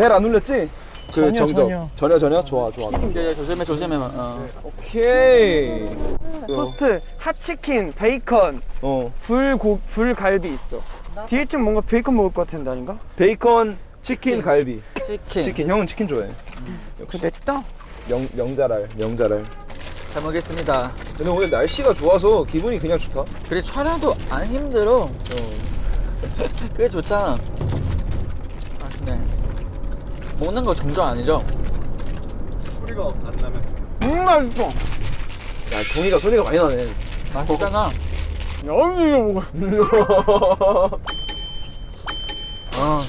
그 벨 안 울렸지? 그 전혀, 정적 전혀. 전혀 전혀 좋아 좋아 야, 야, 조심해 조심해. 어. 오케이 토스트, hot치킨, 베이컨, 어 불고 불갈비 있어. 뒤에 쯤 뭔가 베이컨 먹을 것 같은데 아닌가? 베이컨 치킨 갈비 치킨. 치킨 형은 치킨 좋아해 그 냈다. 명 명자랄 명자랄 잘 먹겠습니다. 근데 오늘 날씨가 좋아서 기분이 그냥 좋다 그래 촬영도 안 힘들어. 그게 좋잖아. 맛있네. 먹는 거 정정 아니죠? 음 맛있어. 야 종이가 소리가 많이 나네 맛있잖아. 여기 먹어. 어.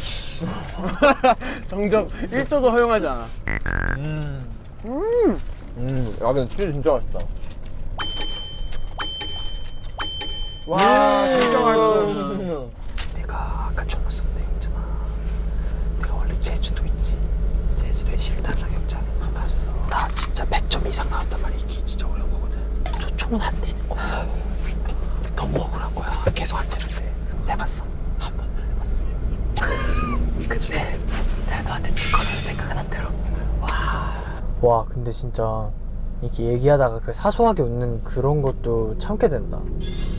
정적 1초도 허용하지 않아. 음야 근데 치킨 진짜 맛있다 와 진짜 맛있어. 내가 아까 좀 썼는데 영준아 내가 원래 제주도 있지 제주도에 실탄 사격장 나 진짜 100점 이상 나왔단 말이야. 이게 진짜 어려운 거거든. 초총은 안 되는 거야. 너무 억울한 거야. 계속 안 되는데. 해봤어? 한 번도 안 해봤어. 근데 내가 너한테 질 거라는 생각은 안 들어. 와. 근데 진짜 이렇게 얘기하다가 그 사소하게 웃는 그런 것도 참게 된다.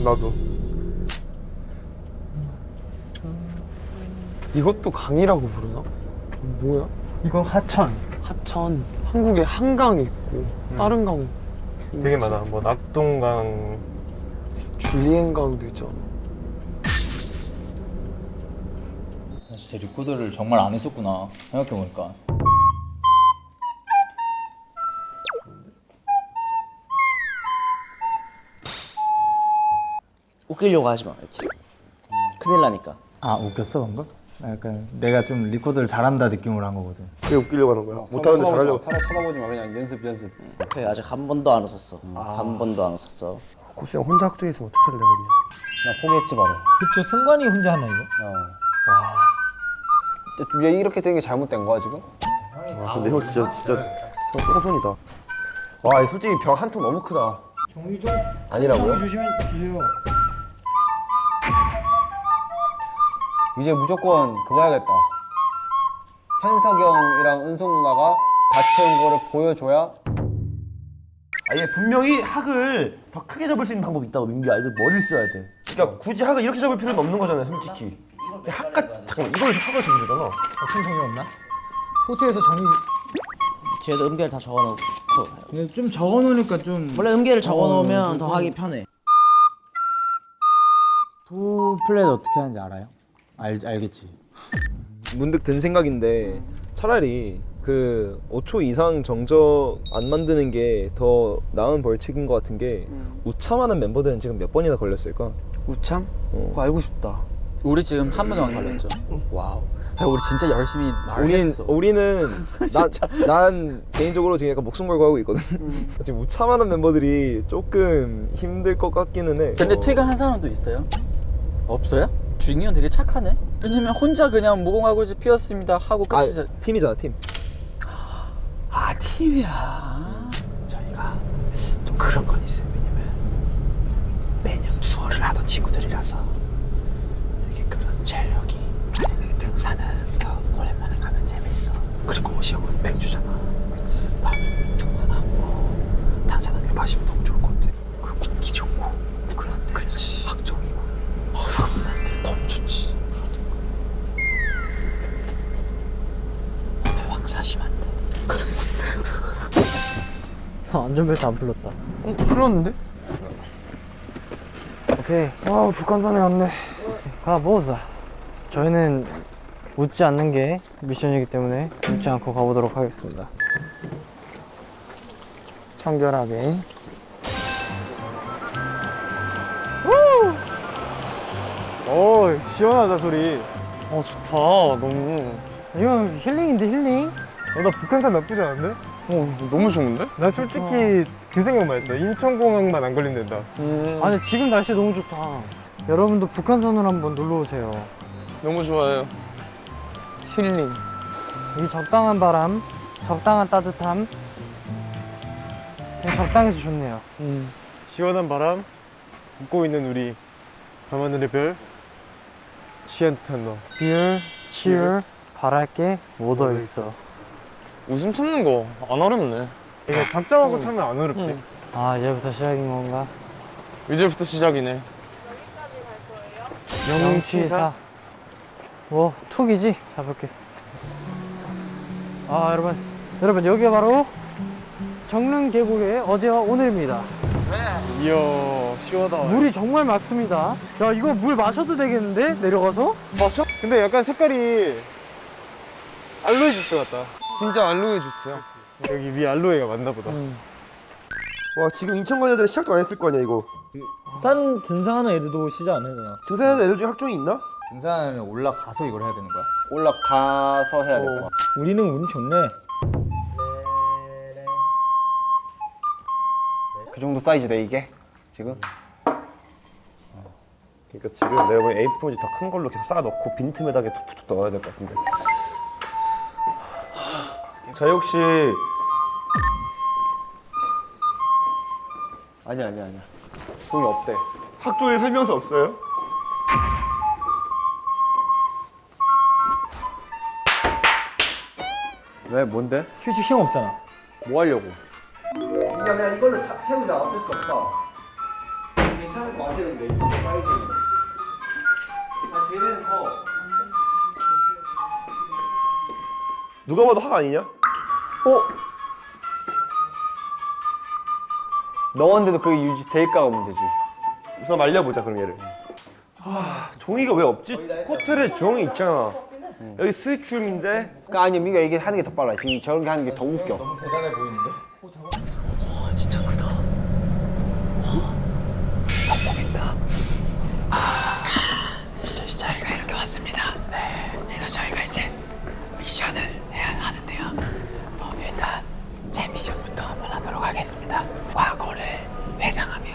나도. 이것도 강이라고 부르나? 뭐야? 이건 하천. 하천. 한국에 한강 있고 다른 강 되게 많아. 뭐 낙동강. 줄리엔강도 있잖아. 진짜 리코더를 정말 안 했었구나 생각해보니까. 웃기려고 하지 마 이렇게 큰일 나니까. 아 웃겼어 방금? 약간 내가 좀 리코더를 잘한다 느낌으로 한 거거든. 왜 웃기려고 하는 거야? 못하는데 잘하려고? 사람 쳐다보지 마. 그냥 연습 연습. 오케이 아직 한 번도 안 웃었어. 한 번도 안 웃었어. 고수 형 혼자 학교에 있으면 어떻게 하려고 그랬냐? 나 포기했지 바로. 그쵸 승관이 혼자 하나 이거? 왜 이렇게 된 게 잘못된 거야 지금? 아 근데 형 진짜 진짜 형 똥손이다. 와 솔직히 벽 한 통 너무 크다. 종이 좀 아니라고요? 조심해 주세요 이제 무조건 그거 해야겠다. 현석영이랑 은송 누나가 다 채운 거를 보여줘야 아얘 분명히 학을 더 크게 잡을 수 있는 방법이 있다고 민규야 이거 머리를 써야 돼. 그러니까 굳이 학을 이렇게 잡을 필요는 없는 거잖아 솔직히. 근데 학과 잠깐만 이걸 학을 주면 되잖아. 어떤 정이 없나? 호텔에서 정이 뒤에도 음계를 다 적어놓고. 그냥 좀 적어놓으니까 좀 원래 음계를 적어놓으면 더 하기 편해. two flat 어떻게 하는지 알아요? 알, 알겠지 문득 든 생각인데 차라리 그 5초 이상 정적 안 만드는 게 더 나은 벌칙인 것 같은 게 우참하는 멤버들은 지금 몇 번이나 걸렸을까? 우참? 어. 그거 알고 싶다. 우리 지금 한 번만 걸렸죠. wow. 야, 우리 진짜 열심히 우린 말했어. 우리는 난, 난 개인적으로 지금 약간 목숨 걸고 하고 있거든. 지금 우참하는 멤버들이 조금 힘들 것 같기는 해. 근데 어. 퇴근한 사람도 있어요? 없어요? 준이 형 되게 착하네. 왜냐면 혼자 그냥 무궁화꽃이 피었습니다 하고 아, 끝이죠. 팀이잖아 팀. 아 팀이야. 저희가 좀 그런 건 있어요 왜냐면 매년 투어를 하던 친구들이라서 되게 그런 아니 등산은 더 오랜만에 가면 재밌어 그리고 오시 형은 맥주잖아 밤에 등산하고 탄산음료 마시면 너무 좋을 것 같아 그리고 공기 좋고 그런데 확정이 안전벨트 안 풀렸다 어, 풀렸는데? 오케이 아 북한산에 왔네. 가보자 저희는 웃지 않는 게 미션이기 때문에 웃지 않고 가보도록 하겠습니다 청결하게. 오 시원하다 소리 어 좋다. 너무. 이거 힐링인데 힐링? 어, 나 북한산 나쁘지 않은데? 어 너무 좋은데? 나 솔직히 그 생각만 했어 인천공항만 안 걸리면 된다 음. 아니 지금 날씨 너무 좋다 여러분도 북한산으로 한번 놀러 오세요 너무 좋아요. 힐링. 이 적당한 바람 적당한 따뜻함 그냥 적당해서 좋네요 음. 시원한 바람 웃고 있는 우리 밤하늘의 별 취한 듯한 너 Beer, cheer, 바랄 게 묻어 있어. 웃음 참는 거 안 어렵네. 이게 작정하고 참으면 안 어렵지. 아 이제부터 시작인 건가? 이제부터 시작이네. 영취사. 뭐 툭이지? 잡을게. 아 여러분, 여러분 여기가 바로 정릉 계곡의 어제와 오늘입니다. 이야 시원하다. 물이 정말 맑습니다. 야 이거 물 마셔도 되겠는데 내려가서? 마셔? 근데 약간 색깔이 알로에 주스 같다. 진짜 알로에 주스야. 여기 위 알로에가 맞나 보다. 와 지금 인천 간 애들은 시작도 안 했을 거 아니야 이거 산 등산하는 애들도 시작 안 해잖아. 등산하는 애들 중에 학종이 있나? 등산하면 올라가서 이걸 해야 되는 거야? 올라가서 해야 될 거야 우리는 운이 좋네. 그 정도 사이즈네 이게 지금 그러니까 지금 내가 보기엔 A4지 더 큰 걸로 계속 쌓아 넣고 빈틈에다가 툭툭툭 넣어야 될 것 같은데 저희 혹시 아니야 아니야 아니야 종이 없대 학종에 설명서 없어요? 왜 뭔데? 휴지 힘 없잖아. 뭐 하려고? 야 그냥 이걸로 차, 채우자 어쩔 수 없다 괜찮을 것 같았는데 이거 사이즈는 한세 배는 커 누가 봐도 학 아니냐? 어? 넣었는데도 그게 유지될까가 문제지. 우선 말려보자 그럼 얘를. 아 종이가 왜 없지? 호텔에 종이 있잖아. 여기 스위트룸인데? 그러니까 아니 민가 이게 하는 게 더 빨라. 지금 저런 게 하는 게 더 웃겨. 대단해 보이는데? 저희가 이렇게 왔습니다. 그래서 저희가 이제 미션을 해야 하는데요. 어, 일단 제 미션부터 하겠습니다. 과거를 회상하며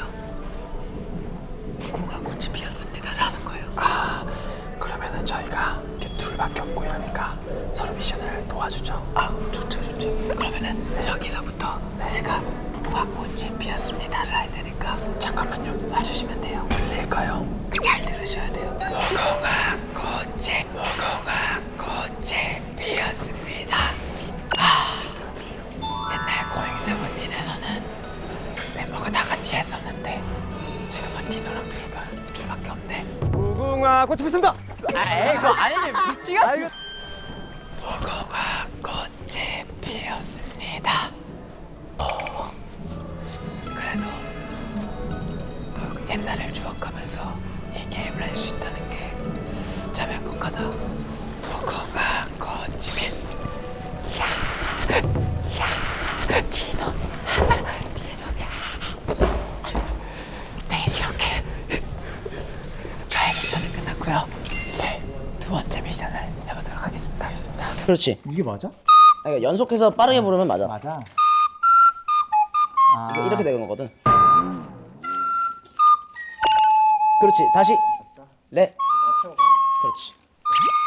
무궁화 꽃이 피었습니다 라는 거예요. 아 그러면은 저희가 이렇게 둘밖에 없고 이러니까 서로 미션을 도와주죠. 아 좋죠 좋죠. 그러면은 여기서부터 제가 무궁화 꽃이 피었습니다를 할 테니까 잠깐만요 와주시면 돼요. 들릴까요? 잘 들으셔야 돼요. 무궁화 무궁화 꽃이 피습니다. 무궁화 꽃이 피었습니다. 오, 그래도 또 옛날을 추억하면서 이 게임을 할 수 있다는 게 참 행복하다. 그렇지. 이게 맞아? 그러니까 연속해서 빠르게 부르면 맞아. 맞아. 아, 이거 이렇게 되는 거거든. 그렇지. 다시. 레 그렇지.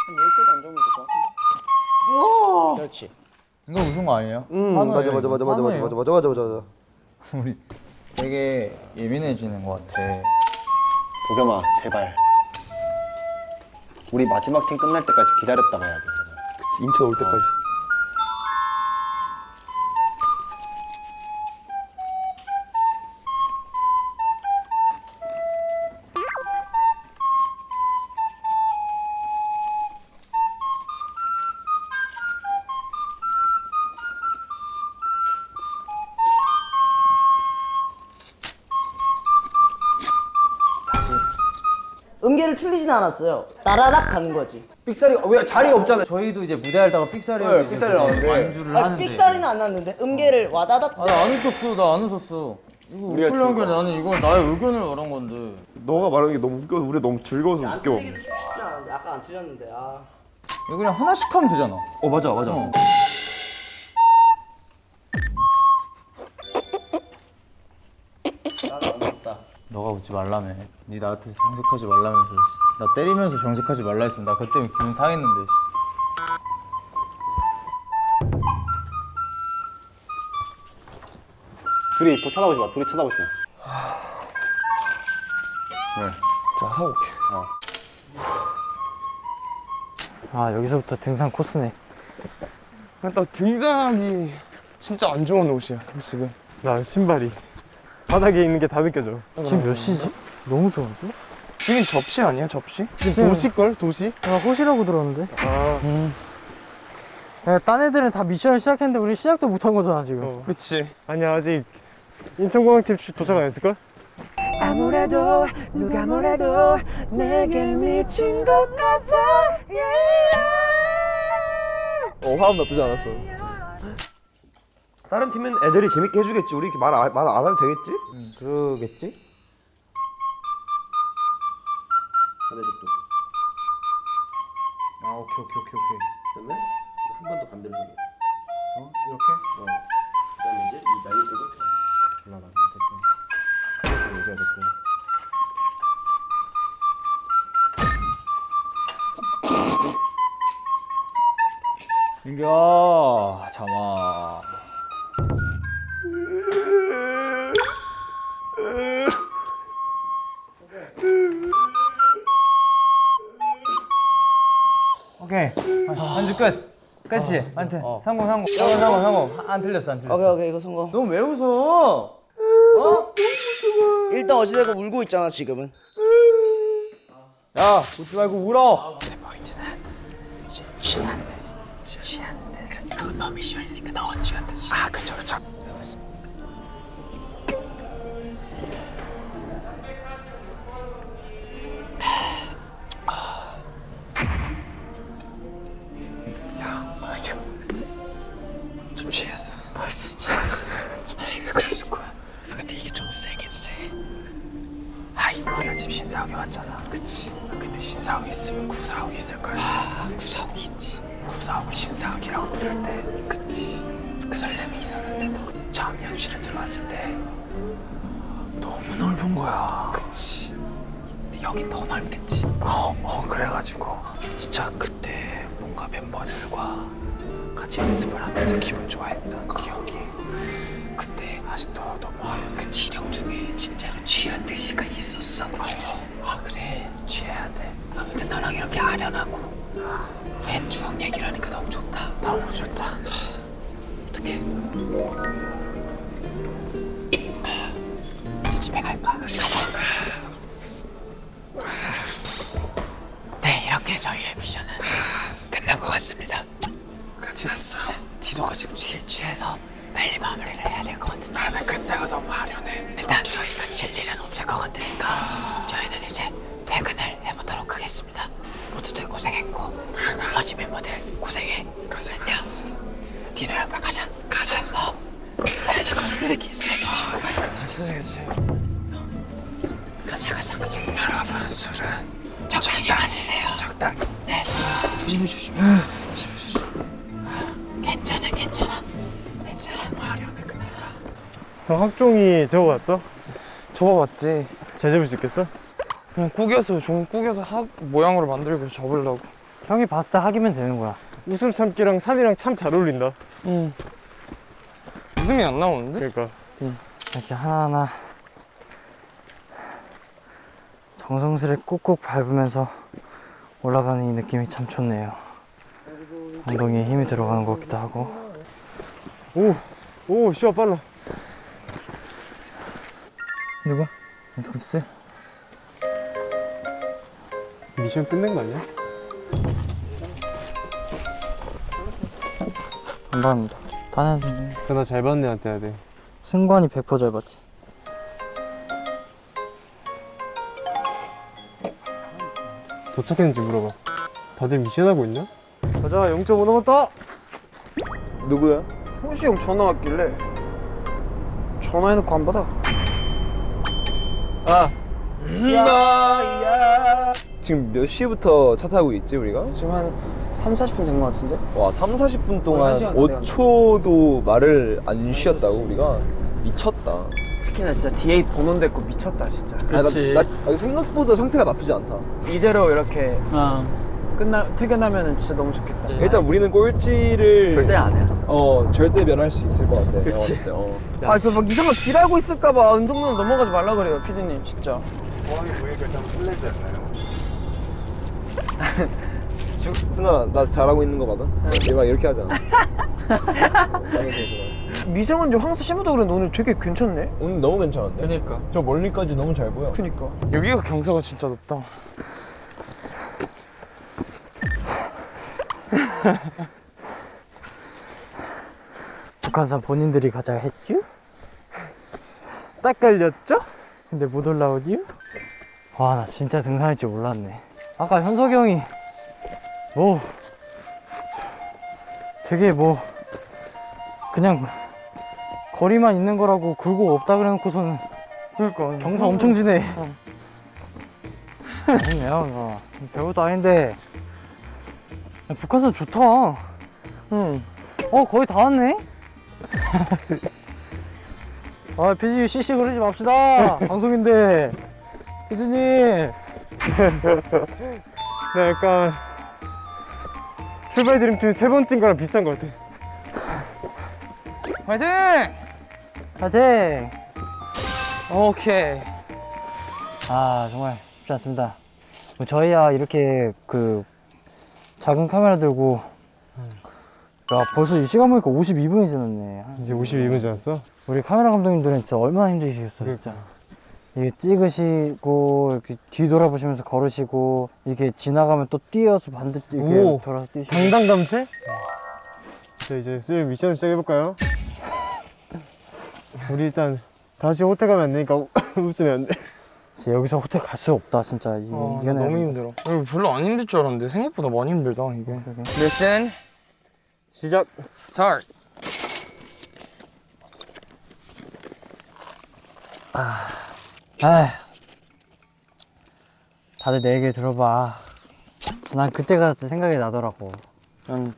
한 10개도 안 적으면 될것 같은데? 그렇지. 이거 웃은 거 아니에요? 응 한우예요, 맞아 맞아. 맞아 맞아 맞아 한우예요. 맞아 맞아 맞아. 맞아 우리 되게 예민해지는 것 같아. 도겸아 제발. 우리 마지막 팀 끝날 때까지 기다렸다 가야 돼 인천 올 때까지 않았어요 따라락 가는 거지 삑사리 왜 자리가 없잖아. 저희도 이제 무대 하다가 삑사리 네, 삑사리 나왔는데. 완주를 아니, 하는데. 삑사리는 안 났는데 음계를 와다닥 아, 나안 웃겼어. 나 안 웃었어. 이거 웃으려는 게 나는 이건 나의 의견을 말한 건데. 너가 말하는 게 너무 웃겨서 우리 너무 즐거워서 웃겨 아까 안 틀렸는데 아 이거 그냥 하나씩 하면 되잖아. 어 맞아 맞아 어. 너가 웃지 말라며. 네 나한테 정색하지 말라면서. 씨. 나 때리면서 정색하지 말라 했으면 나 그때 기분 상했는데. 씨. 둘이 보 쳐다보지 마 둘이 쳐다보지 마자 사올게 아 여기서부터 등산 코스네 나 등산하기 진짜 안 좋은 옷이야 지금 나 신발이 바닥에 있는 게 다 느껴져 지금 몇 시지? 너무 좋은데? 지금 접시 아니야 접시? 지금 도시걸 도시? 나 호시라고 들었는데 아 야, 딴 애들은 다 미션을 시작했는데 우리 시작도 못한 거잖아 지금 어. 그치 아니야 아직 인천공항팀 주- 도착 안 했을걸? 아무래도 누가 뭐래도 내게 미친 것 같아 어 화음 나쁘지 않았어 다른 팀은 애들이 재밌게 해주겠지. 우리 말안 말안 해도 되겠지? 그러겠지? 끝이지 한테 성공 성공. 성공 성공 성공. 안 틀렸어 안 틀렸어. 오케이 오케이 이거 성공. 넌 왜 웃어? 일단 어찌되고 울고 있잖아 지금은. 야 웃지 말고 울어. 좀 왔잖아. 그치. 근데 신사옥에 있으면 구사옥이 있을 거야. 아, 구사옥이 있지. 구사옥을 신사옥이라고 부를 때, 그치. 그 설렘이 있었는데도 처음 연실에 들어왔을 때 너무 넓은 거야. 그치. 근데 여긴 더 넓겠지. 어, 어, 그래가지고 진짜 그때 뭔가 멤버들과 같이 연습을 하면서 기분 좋아했던 기억이 그때 아직도 너무 그 지령 중에 진짜로 취한 듯이가 있었어 아 그래. 취해야 돼. 아무튼 너랑 이렇게 아련하고 옛 추억 얘기를 하니까 너무 좋다. 너무 좋다. 어떡해? 이제 집에 갈까? 가자. 네 이렇게 저희의 미션은 끝난 것 같습니다. 끝났어. 디노가 지금 취, 취해서 빨리 마무리를 해야 될 것 같은데. 나는 그때가 너무 아련해. 일단 저희가 질 일은 없을 것 같으니까 저희는 이제 퇴근을 해보도록 하겠습니다. 모두들 고생했고 나머지 멤버들 고생해. 고생했어. 디노야 빨리 가자. 가자. 어. 빨리 잠깐 쓰레기 쓰레기 치우고 가자. 쓰레기 가자 가자 가자. 여러분 술은 적당히 마시세요. 적당히. 네. 조심해 조심해. 형 학종이 저거 봤어? 접어봤지. 잘 잡을 수 있겠어? 그냥 구겨서 종 구겨서 학 모양으로 만들고 접으려고. 형이 봤을 때 하기면 되는 거야 웃음 참기랑 산이랑 참 잘 어울린다 응. 웃음이 안 나오는데? 그러니까 이렇게 하나하나 정성스레 꾹꾹 밟으면서 올라가는 이 느낌이 참 좋네요 엉덩이에 힘이 들어가는 것 같기도 하고 오! 오 시야 빨라 누구? 연습스? 미션 끝낸 거 아니야? 안 봤는데 딴 애는 그나 잘 받는 애한테 해야 돼 승관이 100%잘 봤지 도착했는지 물어봐 다들 미션하고 있냐? 가자 0.5 남았다 누구야? 호시 형 전화 왔길래 전화해놓고 안 받아. 지금 몇 시부터 차 타고 있지 우리가? 지금 한 3, 40분 된 것 같은데? 와 3, 40분 동안 돼가네. 5초도 말을 안 쉬었다고 우리가 미쳤다 특히나 진짜 DA 번호 됐고 미쳤다 진짜. 그치. 아, 나, 나 생각보다 상태가 나쁘지 않다 이대로 이렇게 어. 끝나 퇴근하면은 진짜 너무 좋겠다. 일단 우리는 꼴찌를 절대 안 해. 어 절대 면할 수 있을 것 같아 내가 그치. 봤을 때, 어. 아, 그막 이상한 딜하고 있을까봐 은성님 넘어가지 말라 그래요, 피디님 진짜. 승아 나 잘하고 있는 거 맞아? 얘가 이렇게 하잖아. 미세먼지 황사 심하다 그랬는데 오늘 되게 괜찮네 오늘 너무 괜찮은데? 그러니까 저 멀리까지 너무 잘 보여. 그니까 여기가 경사가 진짜 높다 북한산 본인들이 가자 했죠? 딱 걸렸죠? 근데 못 올라오디요? 와 나 진짜 등산할 줄 몰랐네 아까 현석이 형이 뭐 되게 뭐 그냥 거리만 있는 거라고 굴곡 없다 그래 놓고서는 그니까 경사 엄청 지네 아니네요 이거 별것도 아닌데 야, 북한산 좋다. 응. 어 거의 다 왔네? 아 피디님 CC 그러지 맙시다. 방송인데. 피디님. 나 약간 출발 드림팀 세번뛴 거랑 비슷한 거 같아 화이팅! 파이팅! 오케이. 아 정말 쉽지 않습니다. 뭐 저희야 이렇게 그 작은 카메라 들고 야 벌써 이 시간 보니까 52분이 지났네 이제 52분 지났어? 우리 카메라 감독님들은 진짜 얼마나 힘드시겠어요 진짜 이게 찍으시고 이렇게 뒤돌아보시면서 걸으시고 이렇게 지나가면 또 뛰어서 반대 이렇게 오. 돌아서 뛰시고 당당 감체? 자 이제 슬 미션 시작해볼까요? 우리 일단 다시 호텔 가면 안 되니까 웃으면 안 돼. 진짜 여기서 호텔 갈 수 없다 진짜. 이게 이겨내야 돼. 힘들어. 이거 별로 안 힘들 줄 알았는데 생각보다 많이 힘들다 이게 미션 시작. 스타트 아휴. 다들 내 얘기 들어봐. 난 그때가 생각이 나더라고. 난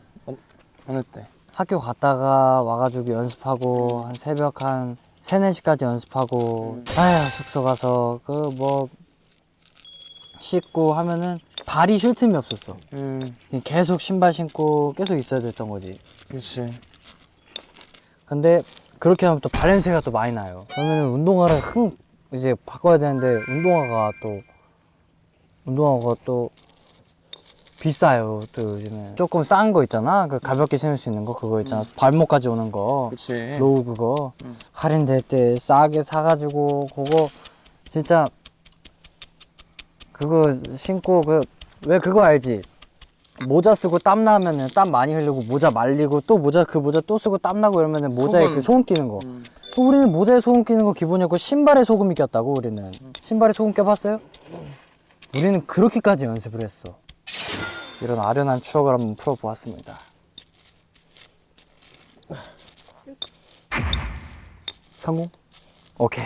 어느 때? 학교 갔다가 와가지고 연습하고 한 새벽 한 3, 4시까지 연습하고 아휴 숙소 가서 그 뭐 씻고 하면은 발이 쉴 틈이 없었어. 음. 계속 신발 신고 계속 있어야 됐던 거지. 그렇지 근데 그렇게 하면 또 발냄새가 또 많이 나요. 그러면 운동화를 흥 이제 바꿔야 되는데 운동화가 또 운동화가 또 비싸요 또 요즘에 조금 싼 거 있잖아 그 가볍게 신을 수 있는 거 그거 있잖아 발목까지 오는 거 그렇지 low 그거 할인 될 때 싸게 사가지고 그거 진짜 그거 신고 그 왜 그거 알지? 모자 쓰고 땀 나면은 땀 많이 흘리고 모자 말리고 또 모자 그 모자 또 쓰고 땀 나고 이러면은 모자에 소금. 그 소금 끼는 거. 또 우리는 모자에 소금 끼는 거 기본이었고 신발에 소금이 꼈다고 우리는. 신발에 소금 껴봤어요? 우리는 그렇게까지 연습을 했어. 이런 아련한 추억을 한번 풀어보았습니다. 성공? 오케이.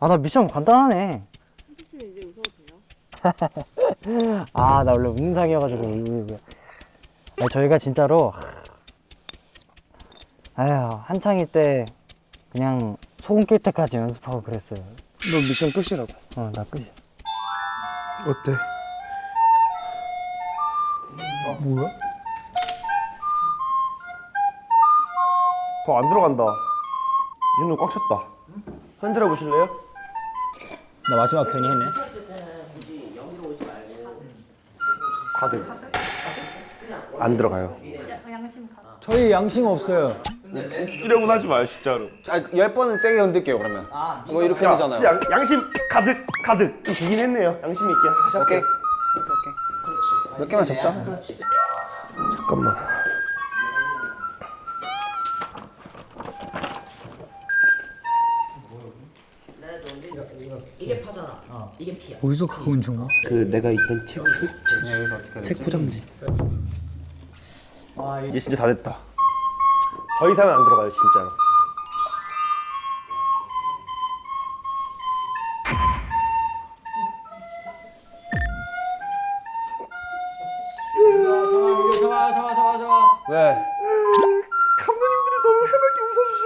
아, 나 미션 간단하네. 아, 나 원래 웃는 상이어가지고. 아니, 저희가 진짜로. 아휴, 한창일 때 그냥 소금 낄 때까지 연습하고 그랬어요. 너 미션 끝이라고 어, 나 끝이야. 어때? 뭐야? 더 안 들어간다. 이 정도 꽉 찼다. 흔들어 보실래요? 나 마지막 괜히 했네. 가득. 안 들어가요. 저희 양심 없어요. 이러고 하지 마요 진짜로. 열 번은 세게 흔들게요 그러면. 뭐 이렇게 야, 되잖아요. 양, 양심 가득 가득. 좀 되긴 했네요. 양심 있게. 다시 할게. 몇 개만 접자. 잠깐만. 이게 파잖아. 어, 이게 피야. 어디서 가까운 정보? 그 내가 있던 책 책, 책 포장지. 이제 진짜 다 됐다. 더 이상은 안 들어가요 진짜로. 왜? 감독님들이 너무 해맑게 웃어주셔.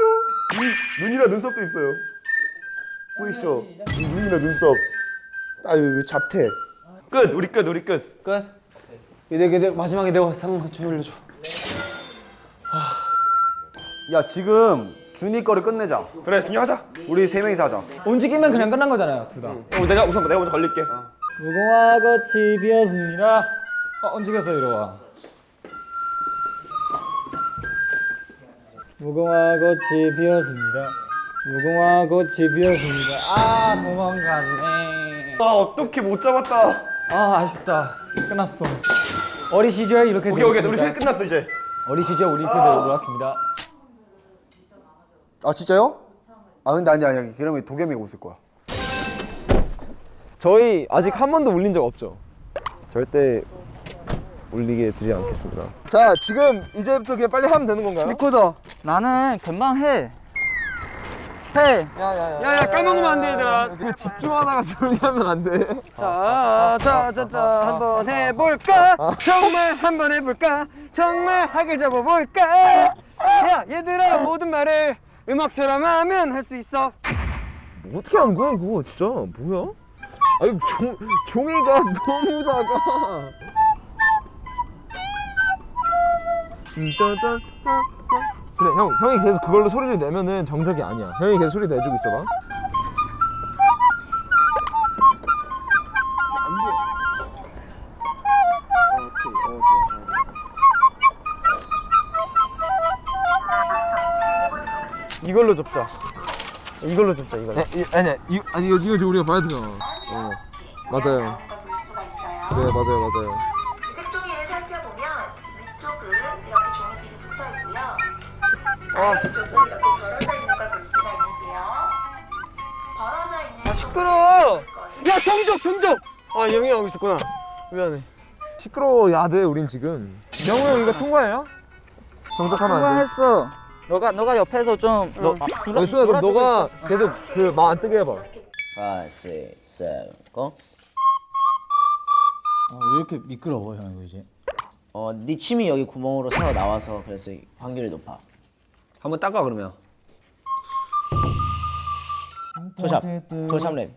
눈, 눈이랑 눈썹도 있어요. 보이시죠? 이 눈이랑 눈썹. 아유 잡태. 끝. 우리 끝. 우리 끝. 끝. 이내 내 마지막에 내가 상좀 올려줘. 야 지금 준이 거를 끝내자. 그래 준이 하자. 우리 세 명이서 하자. 움직이면 그냥 끝난 거잖아요, 둘 다. 어, 내가 우선 내가 먼저 걸릴게. 무궁화 꽃이 피었습니다. 어, 움직였어 이리 와. 무궁화 꽃이 피었습니다. 무궁화 꽃이 피었습니다. 아 도망갔네. 아 어떻게 못 잡았다. 아 아쉽다. 끝났어. 어리 시절 이렇게 오케이 오케이 우리. 세 끝났어 이제. 어리 시절 우리 이렇게 놀았습니다. 아 진짜요? 아 근데 아니 아니 그러면 도겸이가 웃을 거야. 저희 아직 한 번도 울린 적 없죠. 절대 울리게 두지 않겠습니다. 자, 지금 이제부터 그냥 빨리 하면 되는 건가요? 리코더. 나는 금방 해. 해. 야야 까먹으면 안 돼 얘들아. 그 집중하다가 조용히 하면 안 돼. 자자자자 한번 해볼까? 정말 한번 해볼까? 정말 하길 잡아볼까? 야 얘들아 모든 말을 음악처럼 하면 할 수 있어. 뭐 어떻게 하는 거야 이거 진짜 뭐야? 아니 종 종이가 너무 작아. 음. 그래 형 형이 계속 그걸로 소리를 내면은 정적이 아니야. 형이 계속 소리 내주고 있어봐. 이걸로 접자. 이걸로 접자 이걸로. 아니 아니 이 아니 이거 이거 우리가 봐야 되잖아. 어 맞아요. 네 맞아요 맞아요. 색종이를 살펴보면 위쪽은 이렇게 종이들이 붙어 있고요. 아래쪽은 이렇게 벌어져 있는 걸 볼 수가 있는데요. 벌어져 있는 아 시끄러워. 야 정적 정적. 아 영이 하고 있었구나. 미안해. 시끄러워야 돼 우린 지금. 영우 형 이거 통과해요? 정적 하면 안 돼. 했어. 너가 너가 옆에서 좀 너. 아니 수아 그럼 너가 계속 그 말 안 뜨게 해봐. 5, 6, 7, go. 어, 왜 이렇게 미끄러워 형 이거 이제? 어, 네 침이 여기 구멍으로 새어 나와서 그래서 확률이 높아. 한번 닦아 그러면. 토샵, 토샵 랩.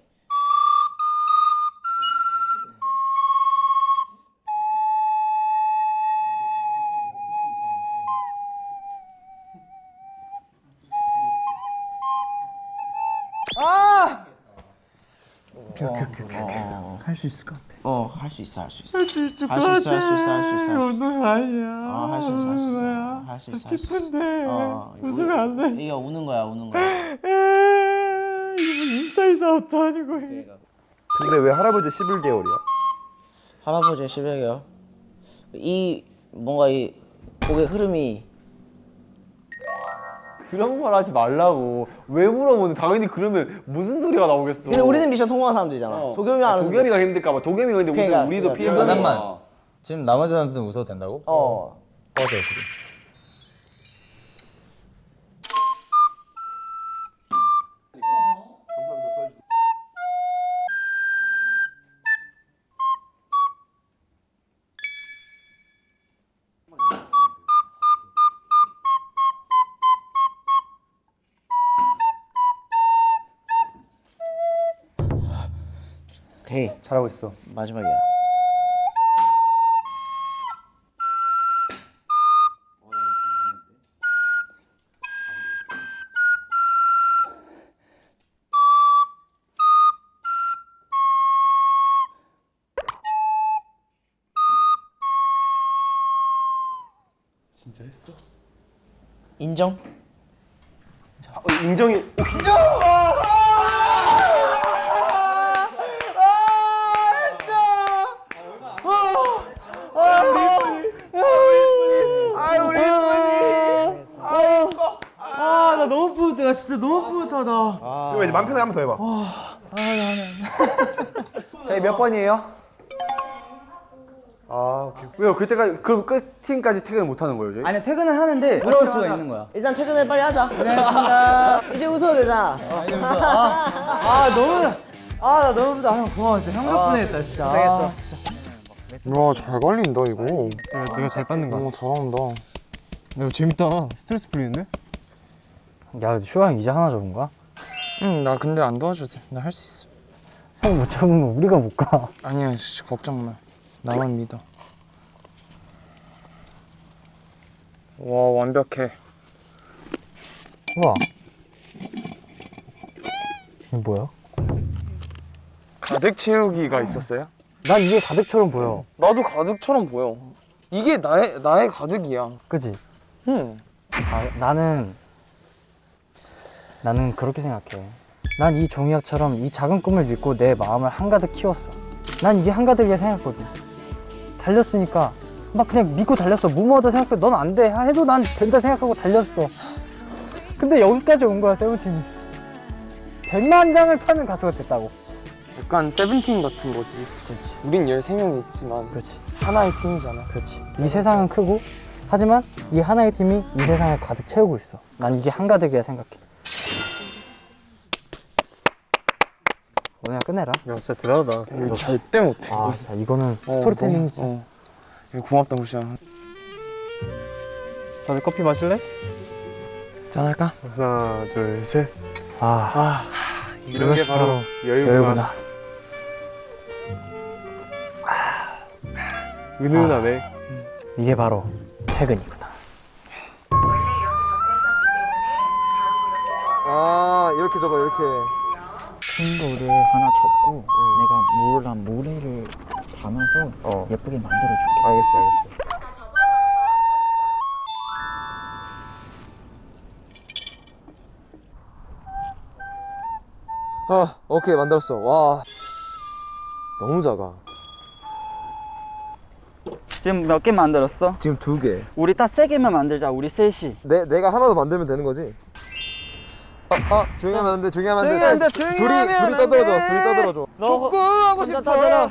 수 있을 것 같아. 어, 할 수 있어, 할 수 있어. 할 수 있어, 할 수 있어, 할 수 있어, 할 수 있어. 어, 할수 있어, 할수 있어. 할수 있어, 할수 있어. 어, 웃으면 안 돼. 이거 우는 거야, 우는 거야. 근데 왜 할아버지 11개월이야? 할아버지 11개월. 이 뭔가 이 곡의 흐름이 그런 말 하지 말라고. 왜 물어보는? 당연히 그러면 무슨 소리가 나오겠어. 근데 우리는 미션 성공한 사람들이잖아. 도겸이 아, 도겸이가 힘들까봐. 도겸이가 근데 그러니까, 우리도 그러니까. 피해. 맞아. 잠깐만. 지금 나머지 사람들은 웃어도 된다고? 어. 꺼져 지금. 잘하고 있어. 마지막이야. 진짜 했어? 인정? 어, 인정이. 아나 나 진짜 너무 뿌듯하다. 그럼 이제 맘 편하게 한번 더 해봐. 저희 몇 번이에요? 아 오케이. 왜요? 그때까지 그 끝팀까지 퇴근 못 하는 거예요, 저희? 아니 퇴근을 하는데 물어볼 수가 있는 거야. 일단 퇴근을 빨리 하자. 고생하셨습니다. 이제 웃어도 되잖아. 아 너무 아나 너무 부다 형 고마워 진짜 형 덕분에 했다 진짜. 고생했어. 와잘 걸린다 이거. 내가 잘 받는 거. 어, 같아. 잘한다. 야 재밌다. 스트레스 풀리는데? 야 근데 슈아 형 이제 하나 적은 거야? 응, 나 근데 안 도와줘도 돼. 나 할 수 있어. 형 못 잡으면 우리가 못 가. 아니야, 씨, 걱정 마. 나만 믿어. 와, 완벽해. 우와 이게 뭐야? 가득 채우기가 있었어요? 난 이게 가득처럼 보여. 나도 가득처럼 보여. 이게 나의 나의 가득이야. 그지? 응. 아, 나는 나는 그렇게 생각해. 난 이 종이학처럼 이 작은 꿈을 믿고 내 마음을 한가득 키웠어. 난 이게 한가득이라 생각했거든. 달렸으니까 막 그냥 믿고 달렸어. 무모하다 생각해. 넌 안 돼. 해도 난 된다 생각하고 달렸어. 근데 여기까지 온 거야 세븐틴이. 100만 장을 파는 가수가 됐다고. 약간 세븐틴 같은 거지. 그렇지. 우린 13명이 있지만 그렇지. 하나의 팀이잖아. 그렇지. 이 세상은 크고 하지만 이 하나의 팀이 이 세상을 가득 채우고 있어. 난 이게 한가득이라 생각해. 오늘 끝내라. 야 진짜 대단하다. 이거 절대 못해. 아, 자, 이거는 어, 스토리텔링이지. 어. 이거 고맙다 구시야. 다들 커피 마실래? 짠할까? 하나 둘 셋. 아, 이런 게 바로 여유구나. 여유구나. 은은하네. 이게 바로 퇴근이구 이렇게 접어 이렇게. 큰 거를 하나 접고 내가 물랑 모래를 담아서 어. 예쁘게 만들어 줄게. 알겠어 알겠어. 아 오케이 만들었어. 와 너무 작아. 지금 몇 개 만들었어? 지금 두 개. 우리 딱 세 개만 만들자. 우리 셋이. 내 내가 하나 더 만들면 되는 거지. 아, 아 조용히 하면 안 돼. 조용히 하면 안 돼. 조용히 안 돼, 조용히 둘이 하면 둘이 안 떠들어줘. 돼. 둘이 떠들어줘. 족구 하고 싶어.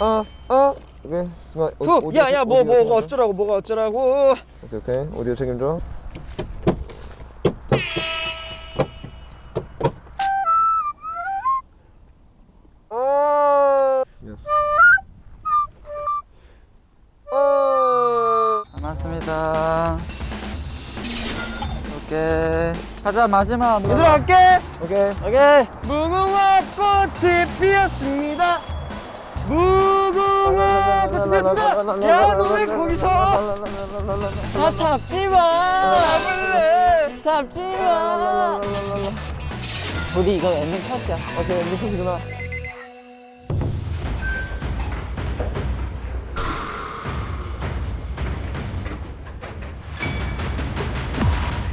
아, 아. 오케이. 승아. 후, 야 야 뭐 뭐가 어쩌라고 뭐가 어쩌라고. 오케이 오케이. 오디오 책임져. 가자 마지막. 얘들아 갈게. 오케이. 오케이. 무궁화 꽃이 피었습니다. 무궁화 꽃이 피었습니다. 야 너네 거기서 아 잡지 마. 잡을래. 잡지 마. 우리 이거 엔딩 컷이야. 오케이. 미쳤구나.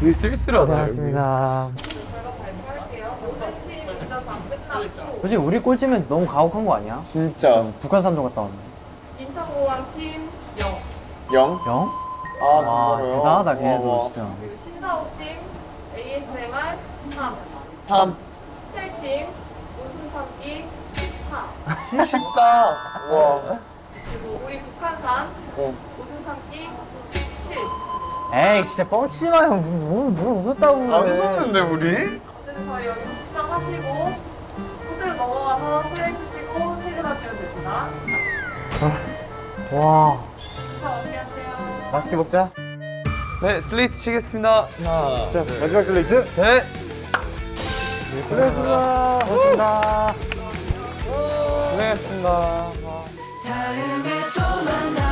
되게 쓸쓸하다. 고생하셨습니다. 솔직히 우리 꼴찌면 너무 가혹한 거 아니야? 진짜 북한 산도 갔다 왔네. 인천공항 팀 0, 영? 영? 아 와, 진짜로요? 대단하다 걔네도 와, 진짜. 그리고 신사옥 팀 ASMR 3, 3 스텔팀 웃음 참기 14, 14 와 그리고 우리 북한산 어. 웃음 참기 17. 에이 진짜 뻥치지 마요. 뭘, 뭘 웃었다고 그래. 안 웃었는데 우리? 어쨌든 저희 여기 식사하시고 호텔 넘어가서 수행 드시고 퇴근하시면 됩니다. 와. 식사 어떻게 하세요? 맛있게 먹자. 네 슬레이트 치겠습니다. 하나 자 마지막 슬레이트. 셋. 고생했습니다. 고맙습니다. 고생했습니다. 다음에 또 만나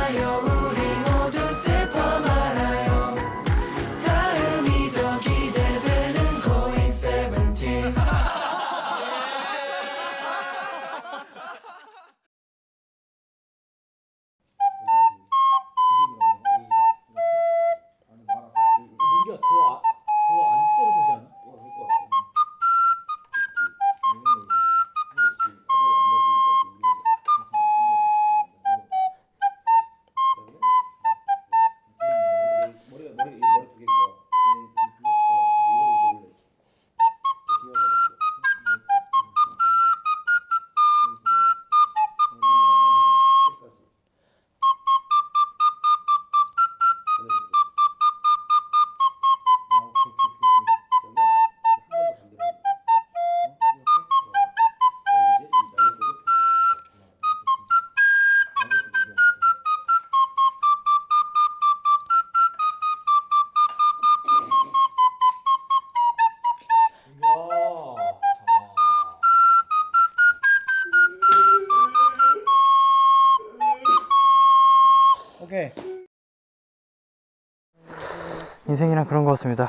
인생이란 그런 것 같습니다.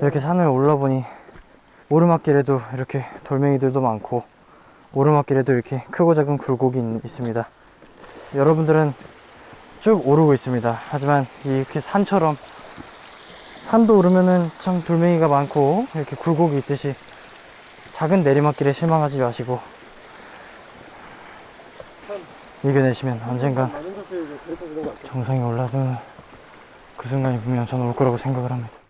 이렇게 산을 올라보니 오르막길에도 이렇게 돌멩이들도 많고 오르막길에도 이렇게 크고 작은 굴곡이 있- 있습니다. 여러분들은 쭉 오르고 있습니다. 하지만 이렇게 산처럼 산도 오르면은 참 돌멩이가 많고 이렇게 굴곡이 있듯이 작은 내리막길에 실망하지 마시고 이겨내시면 언젠간 정상에 올라서는 그 순간이 분명 저는 올 거라고 생각을 합니다.